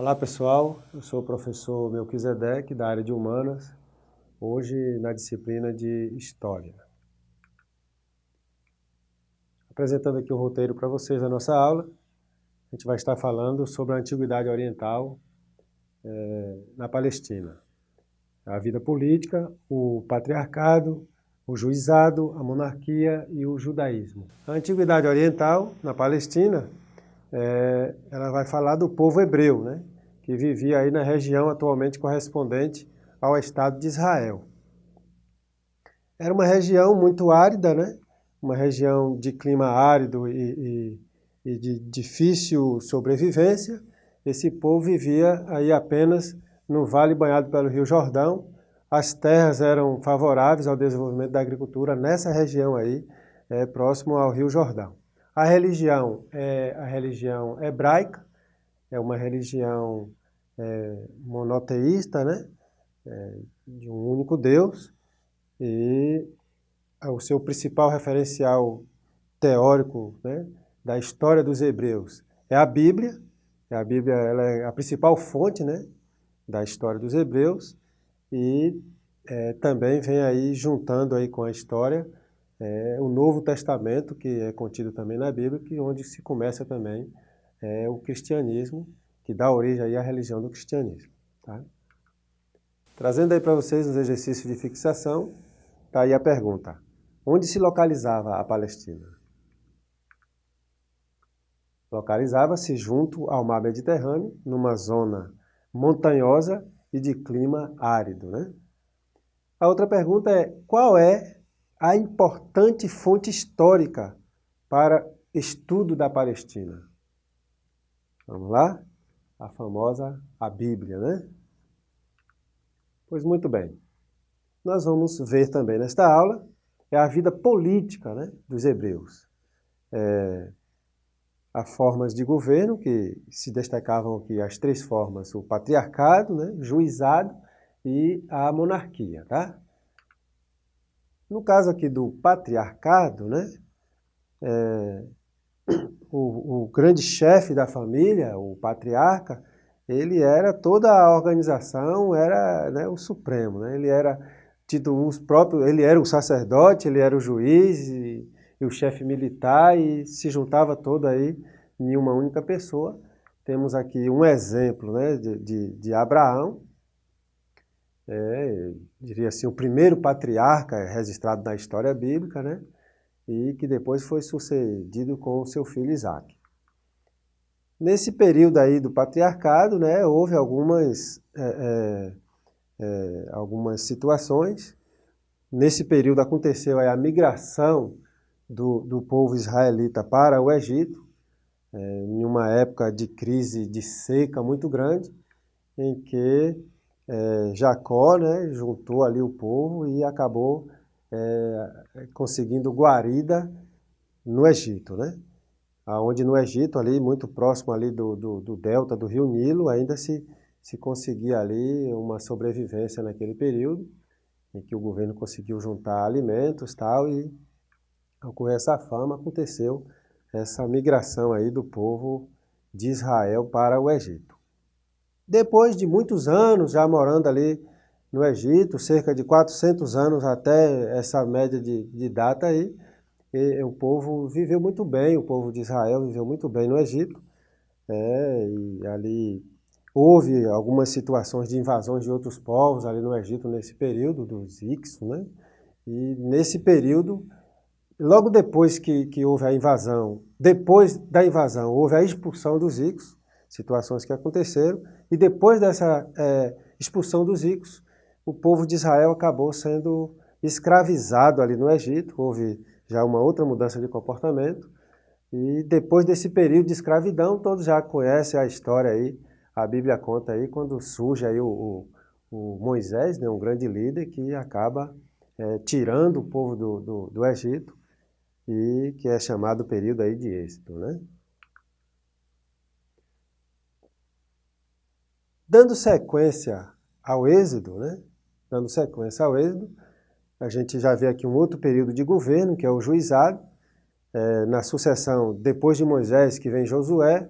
Olá pessoal, eu sou o professor Melquisedeque da área de Humanas, hoje na disciplina de História. Apresentando aqui o roteiro para vocês da nossa aula, a gente vai estar falando sobre a Antiguidade Oriental é, na Palestina. A vida política, o patriarcado, o juizado, a monarquia e o judaísmo. A Antiguidade Oriental, na Palestina, é, ela vai falar do povo hebreu, né, que vivia aí na região atualmente correspondente ao Estado de Israel. Era uma região muito árida, né, uma região de clima árido e, e, e de difícil sobrevivência. Esse povo vivia aí apenas no vale banhado pelo Rio Jordão. As terras eram favoráveis ao desenvolvimento da agricultura nessa região aí, é, próximo ao Rio Jordão. A religião é a religião hebraica, é uma religião é, monoteísta, né? É, de um único Deus, e o seu principal referencial teórico né, da história dos hebreus é a Bíblia, a Bíblia ela é a principal fonte né, da história dos hebreus, e é, também vem aí juntando aí com a história é, o Novo Testamento, que é contido também na Bíblia, que onde se começa também é, o cristianismo, que dá origem aí à religião do cristianismo. Tá? Trazendo aí para vocês os exercícios de fixação, está aí a pergunta. Onde se localizava a Palestina? Localizava-se junto ao mar Mediterrâneo, numa zona montanhosa e de clima árido. Né? A outra pergunta é, qual é a importante fonte histórica para estudo da Palestina. Vamos lá? A famosa a Bíblia, né? Pois muito bem. Nós vamos ver também nesta aula é a vida política né, dos hebreus. É, há formas de governo que se destacavam aqui as três formas, o patriarcado, né, juizado e a monarquia, tá? No caso aqui do patriarcado, né, é, o, o, grande chefe da família, o patriarca, ele era toda a organização, era né, o supremo, né, ele era tido os próprios, ele era o sacerdote, ele era o juiz e, e o chefe militar e se juntava todo aí em uma única pessoa. Temos aqui um exemplo né, de, de, de Abraão, é, diria assim, o primeiro patriarca registrado na história bíblica, né? E que depois foi sucedido com seu filho Isaac. Nesse período aí do patriarcado, né, houve algumas, é, é, é algumas situações. Nesse período aconteceu a migração do, do povo israelita para o Egito, é, em uma época de crise de seca muito grande, em que é, Jacó né, juntou ali o povo e acabou é, conseguindo guarida no Egito, né? Onde no Egito, ali muito próximo ali do, do, do, delta do rio Nilo, ainda se, se conseguia ali uma sobrevivência naquele período, em que o governo conseguiu juntar alimentos tal, e ocorreu essa fama, aconteceu essa migração aí do povo de Israel para o Egito. Depois de muitos anos já morando ali no Egito, cerca de 400 anos até essa média de, de data aí, e, o povo viveu muito bem, o povo de Israel viveu muito bem no Egito, é, e ali houve algumas situações de invasões de outros povos ali no Egito nesse período, dos Ixos, né? E nesse período, logo depois que, que houve a invasão, depois da invasão, houve a expulsão dos Ixos, situações que aconteceram, e depois dessa é, expulsão dos ricos, o povo de Israel acabou sendo escravizado ali no Egito, houve já uma outra mudança de comportamento, e depois desse período de escravidão, todos já conhecem a história aí, a Bíblia conta aí, quando surge aí o, o, o Moisés, né, um grande líder que acaba é, tirando o povo do, do, do Egito, e que é chamado período aí de êxito, né? Dando sequência ao êxodo, né? Dando sequência ao êxodo, a gente já vê aqui um outro período de governo, que é o juizado, é, na sucessão, depois de Moisés, que vem Josué,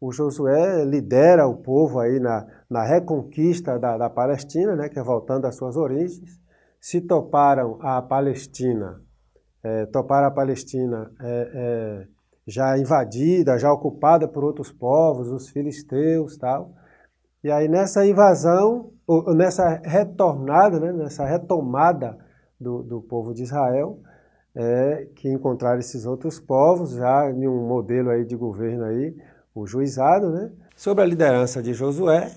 o Josué lidera o povo aí na, na reconquista da, da Palestina, né, que é voltando às suas origens. Se toparam a Palestina, é, toparam a Palestina é, é, já invadida, já ocupada por outros povos, os filisteus tal. E aí nessa invasão, nessa retornada, né, nessa retomada do, do povo de Israel, é, que encontraram esses outros povos, já em um modelo aí de governo aí, o juizado, né? Sob a liderança de Josué,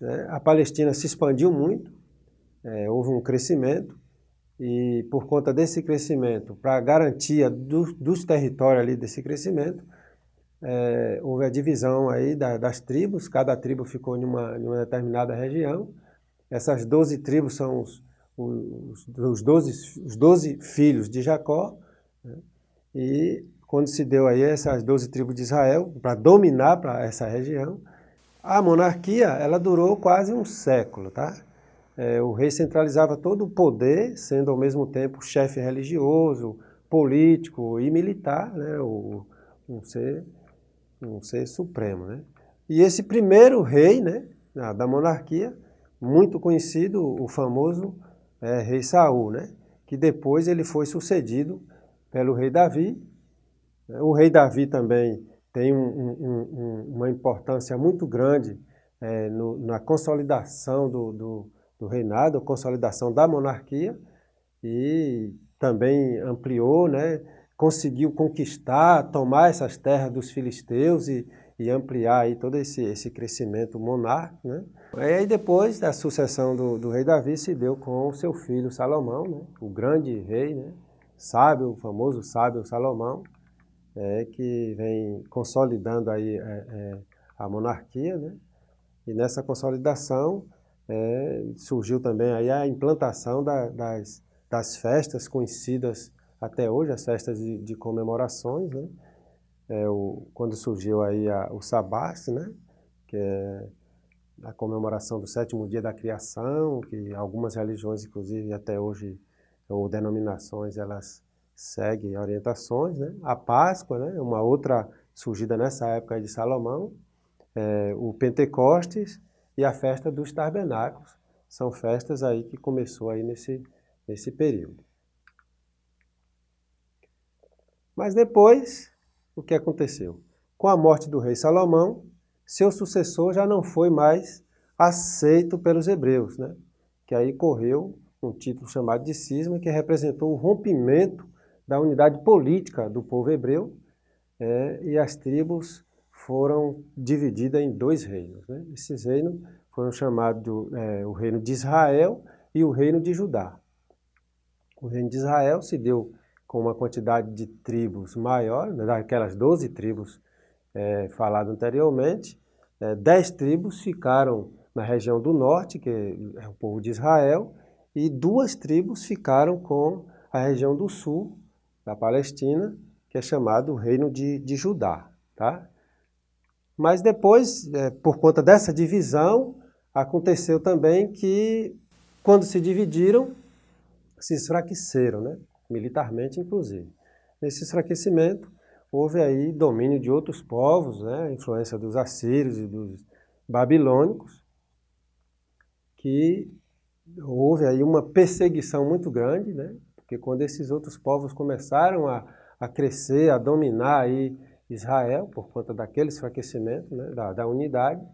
né, a Palestina se expandiu muito, é, houve um crescimento, e por conta desse crescimento, para a garantia do, dos territórios ali desse crescimento, é, houve a divisão aí da, das tribos, cada tribo ficou em uma, em uma determinada região. Essas 12 tribos são os, os, os, 12, os 12 filhos de Jacó, né? e quando se deu aí essas 12 tribos de Israel, para dominar para essa região, a monarquia ela durou quase um século, tá? É, o rei centralizava todo o poder, sendo ao mesmo tempo chefe religioso, político e militar, né? O, um ser, um ser supremo, né? E esse primeiro rei, né, da monarquia, muito conhecido, o famoso é, rei Saul, né? Que depois ele foi sucedido pelo rei Davi. O rei Davi também tem um, um, um, uma importância muito grande é, no, na consolidação do, do do reinado, consolidação da monarquia e também ampliou, né, conseguiu conquistar, tomar essas terras dos filisteus e, e ampliar aí todo esse, esse crescimento monárquico. Né. E aí depois da sucessão do, do, rei Davi se deu com seu filho Salomão, né, o grande rei, né, sábio, o famoso sábio Salomão, é, que vem consolidando aí é, é, a monarquia, né, e nessa consolidação é, surgiu também aí a implantação da, das, das festas conhecidas até hoje, as festas de, de comemorações, né? É, o, quando surgiu aí a, o Sabás, né? que é a comemoração do sétimo dia da criação, que algumas religiões, inclusive até hoje, ou denominações, elas seguem orientações. Né? A Páscoa, né? uma outra surgida nessa época de Salomão, é, o Pentecostes, e a festa dos tabernáculos. São festas aí que começou aí nesse, nesse período. Mas depois, o que aconteceu? Com a morte do rei Salomão, seu sucessor já não foi mais aceito pelos hebreus, né? que aí correu um título chamado de cisma, que representou o rompimento da unidade política do povo hebreu, é, e as tribos foram divididas em dois reinos. Né? Esses reinos foram chamados é, o reino de Israel e o reino de Judá. O reino de Israel se deu com uma quantidade de tribos maior, né, daquelas 12 tribos é, faladas anteriormente, é, 10 tribos ficaram na região do norte, que é o povo de Israel, e duas tribos ficaram com a região do sul, da Palestina, que é chamado reino de, de Judá. Tá? Mas depois, é, por conta dessa divisão, aconteceu também que, quando se dividiram, se enfraqueceram, né? Militarmente inclusive. Nesse enfraquecimento, houve aí domínio de outros povos, né? influência dos assírios e dos babilônicos, que houve aí uma perseguição muito grande, né? porque quando esses outros povos começaram a, a crescer, a dominar aí Israel, por conta daquele enfraquecimento, né, da, da unidade,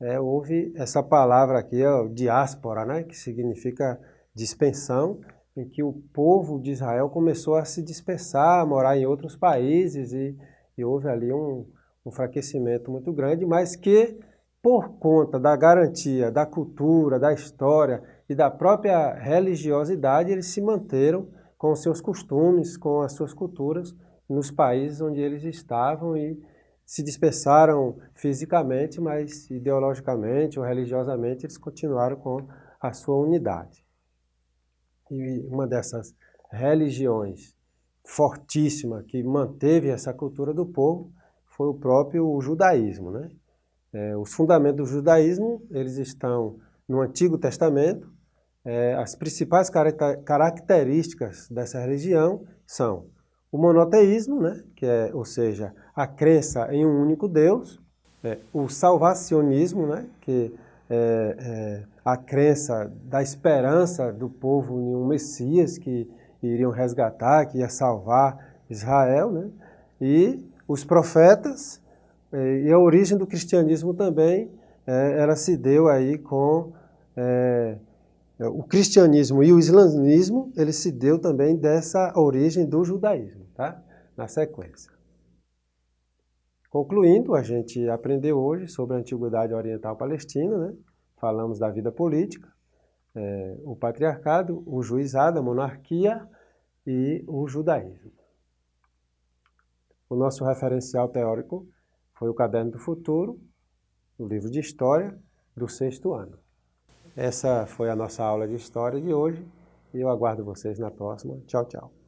é, houve essa palavra aqui, ó, diáspora, né, que significa dispensão, em que o povo de Israel começou a se dispersar, a morar em outros países e, e houve ali um, um enfraquecimento muito grande, mas que por conta da garantia da cultura, da história e da própria religiosidade, eles se manteram com seus costumes, com as suas culturas, nos países onde eles estavam e se dispersaram fisicamente, mas ideologicamente ou religiosamente eles continuaram com a sua unidade. E uma dessas religiões fortíssima que manteve essa cultura do povo foi o próprio judaísmo. Né? É, os fundamentos do judaísmo eles estão no Antigo Testamento. É, as principais características dessa religião são o monoteísmo, né, que é, ou seja, a crença em um único Deus, é, o salvacionismo, né, que é, é, a crença da esperança do povo em um Messias que iriam resgatar, que ia salvar Israel, né, e os profetas, é, e a origem do cristianismo também, é, ela se deu aí com é, o cristianismo e o islamismo, ele se deu também dessa origem do judaísmo, tá? na sequência. Concluindo, a gente aprendeu hoje sobre a Antiguidade Oriental Palestina, né? Falamos da vida política, é, o patriarcado, o juizado, a monarquia e o judaísmo. O nosso referencial teórico foi o Caderno do Futuro, o livro de História do sexto ano. Essa foi a nossa aula de História de hoje e eu aguardo vocês na próxima. Tchau, tchau.